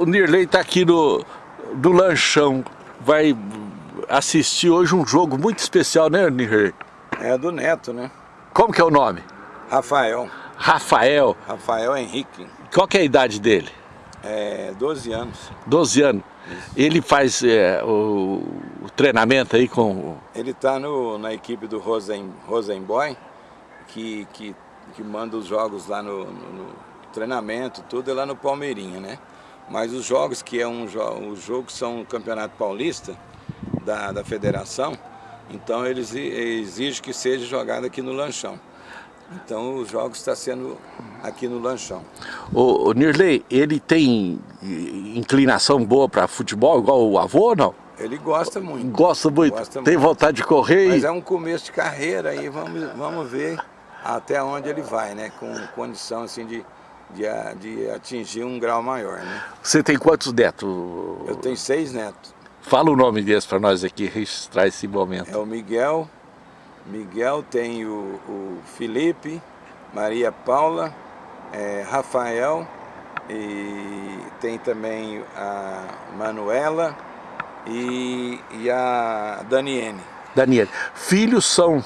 O Nirley está aqui no, no lanchão, vai assistir hoje um jogo muito especial, né Nirley? É do Neto, né? Como que é o nome? Rafael. Rafael. Rafael Henrique. Qual que é a idade dele? É 12 anos. 12 anos. Isso. Ele faz é, o, o, treinamento aí com... Ele está na equipe do Rosen, Rosenboy, que, que, que manda os jogos lá no, no, no treinamento, tudo é lá no Palmeirinha, né? Mas os jogos que é um os jogos são o Campeonato Paulista da, da federação, então eles exigem que seja jogado aqui no lanchão. Então os jogos estão sendo aqui no lanchão. O, o Nirley, ele tem inclinação boa para futebol, igual o avô não? Ele gosta muito. Gosta muito? Gosta tem muito. vontade de correr? Mas é um começo de carreira aí, vamos, vamos ver até onde ele vai, né? Com condição assim de de, de atingir um grau maior. Né? Você tem quantos netos? Eu tenho seis netos. Fala o nome deles para nós aqui registrar esse momento. É o Miguel, Miguel tem o, o Felipe, Maria Paula, é, Rafael e tem também a Manuela e, e a Daniene. Daniele. Filhos são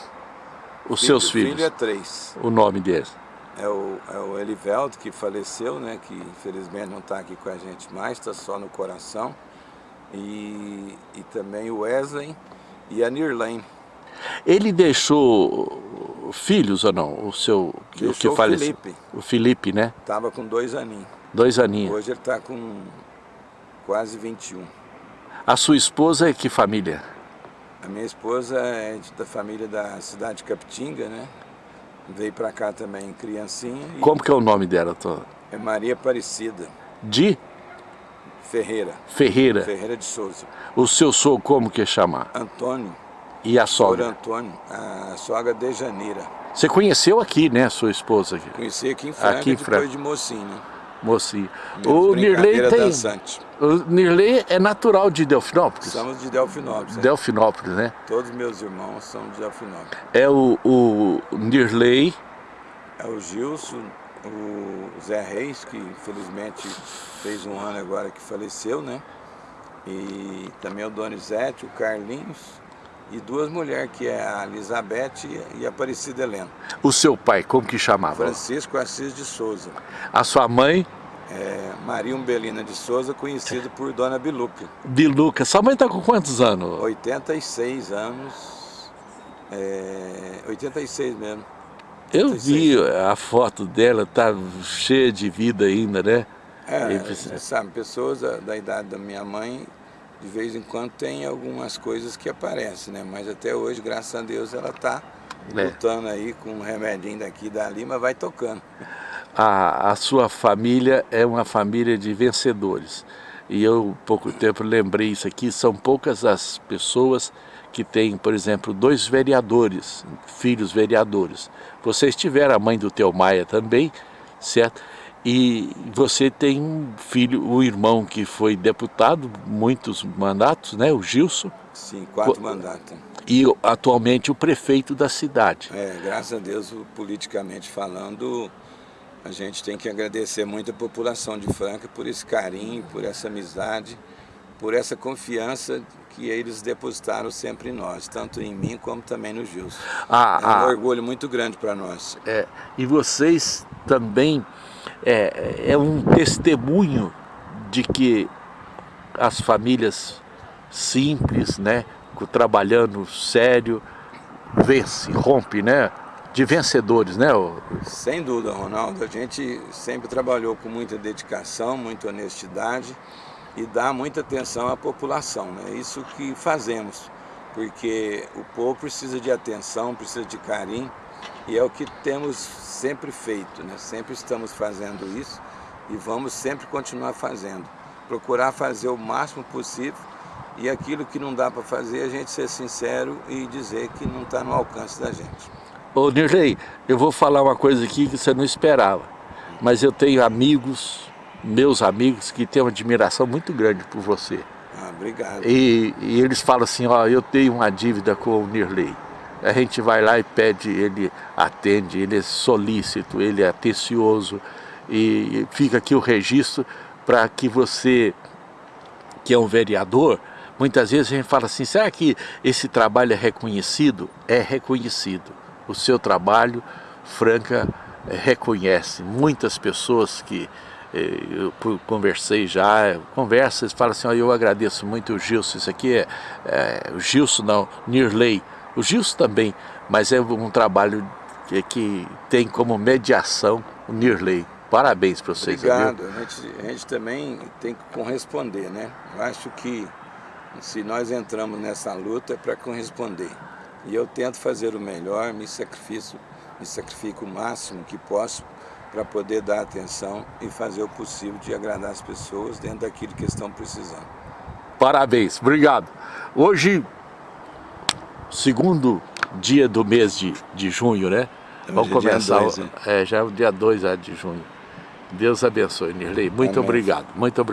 os filho, seus filhos? Filho é três. O nome deles? É o, é o Elivelto, que faleceu, né, que infelizmente não está aqui com a gente mais, está só no coração. E, e também o Wesley e a Nirlane. Ele deixou filhos ou não? O seu deixou o que o faleceu? Felipe. O Felipe, né? Estava com dois aninhos. Dois aninhos. Hoje ele está com quase 21. A sua esposa é que família? A minha esposa é da família da cidade de Capitinga, né? Veio para cá também criancinha. Como que é o nome dela? Tô... É Maria Aparecida. De? Ferreira. Ferreira. Ferreira de Souza. O seu sogro como que chamar? Antônio. E a sogra? Antônio, a sogra de Janeira. Você conheceu aqui, né, sua esposa? Aqui? Conheci aqui em Franca, aqui em Franca. depois de Mocinho. Mocinho. O Nirley tem... Dançante. O Nirley é natural de Delfinópolis? Somos de Delfinópolis. Delfinópolis, né? Todos meus irmãos são de Delfinópolis. É o, o Nirley... É o Gilson, o Zé Reis, que infelizmente fez um ano agora que faleceu, né? E também o Donizete, o Carlinhos e duas mulheres, que é a Elizabeth e a Aparecida Helena. O seu pai, como que chamava? Francisco Assis de Souza. A sua mãe? É, Maria Umbelina de Souza, conhecida por Dona Biluca. Biluca. Sua mãe está com quantos anos? 86 anos. É, 86 mesmo. Eu 86. vi a foto dela, tá cheia de vida ainda, né? É, sabe, pessoas da idade da minha mãe de vez em quando tem algumas coisas que aparecem, né? Mas até hoje, graças a Deus, ela está é. lutando aí com um remedinho daqui e dali, mas vai tocando. A, a sua família é uma família de vencedores. E eu, pouco tempo, lembrei isso aqui, são poucas as pessoas que têm, por exemplo, dois vereadores, filhos vereadores. Vocês tiveram a mãe do Teu Maia também, certo? E você tem um filho, um irmão que foi deputado, muitos mandatos, né? O Gilson. Sim, quatro mandatos. E atualmente o prefeito da cidade. É, graças a Deus, politicamente falando, a gente tem que agradecer muito a população de Franca por esse carinho, por essa amizade, por essa confiança que eles depositaram sempre em nós, tanto em mim como também no Gilson. Ah, é um ah, orgulho muito grande para nós. É, e vocês também é, é um testemunho de que as famílias simples, né, trabalhando sério, vence, rompe, né, de vencedores, né? Sem dúvida, Ronaldo. A gente sempre trabalhou com muita dedicação, muita honestidade e dá muita atenção à população, né? Isso que fazemos, porque o povo precisa de atenção, precisa de carinho e é o que temos sempre feito, né? sempre estamos fazendo isso e vamos sempre continuar fazendo. Procurar fazer o máximo possível e aquilo que não dá para fazer, a gente ser sincero e dizer que não está no alcance da gente. Ô Nirley, eu vou falar uma coisa aqui que você não esperava, mas eu tenho amigos, meus amigos, que têm uma admiração muito grande por você. Ah, obrigado. E, e eles falam assim, ó, eu tenho uma dívida com o Nirley a gente vai lá e pede, ele atende, ele é solícito, ele é atencioso e fica aqui o registro para que você, que é um vereador, muitas vezes a gente fala assim, será que esse trabalho é reconhecido? É reconhecido. O seu trabalho, Franca, reconhece. Muitas pessoas que eh, eu conversei já, conversas, falam assim, oh, eu agradeço muito o Gilson, isso aqui é, é o Gilson não, Nirley, o Gilson também, mas é um trabalho que, que tem como mediação o Nirley. Parabéns para vocês. Obrigado, a gente, a gente também tem que corresponder, né? Eu acho que se nós entramos nessa luta é para corresponder. E eu tento fazer o melhor, me sacrifico, me sacrifico o máximo que posso para poder dar atenção e fazer o possível de agradar as pessoas dentro daquilo que estão precisando. Parabéns, obrigado. Hoje, segundo dia do mês de, de junho, né? Vamos é começar, dois, é, já é o dia 2 de junho. Deus abençoe, Nirley. Muito Amém. obrigado, muito obrigado.